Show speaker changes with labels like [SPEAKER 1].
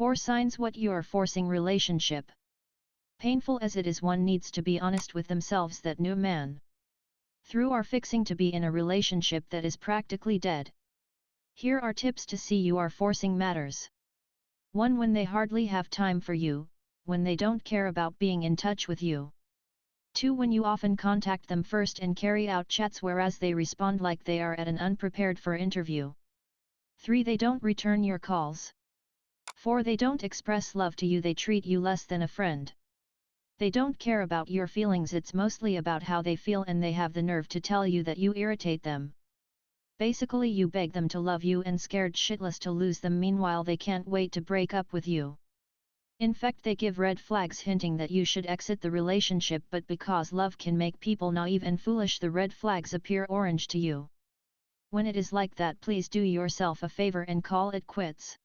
[SPEAKER 1] 4 signs what you're forcing relationship. Painful as it is one needs to be honest with themselves that new man. Through are fixing to be in a relationship that is practically dead. Here are tips to see you are forcing matters. 1. When they hardly have time for you, when they don't care about being in touch with you. 2. When you often contact them first and carry out chats whereas they respond like they are at an unprepared for interview. 3. They don't return your calls. 4. They don't express love to you they treat you less than a friend. They don't care about your feelings it's mostly about how they feel and they have the nerve to tell you that you irritate them. Basically you beg them to love you and scared shitless to lose them meanwhile they can't wait to break up with you. In fact they give red flags hinting that you should exit the relationship but because love can make people naive and foolish the red flags appear orange to you. When it is like that please do yourself a favor and call it quits.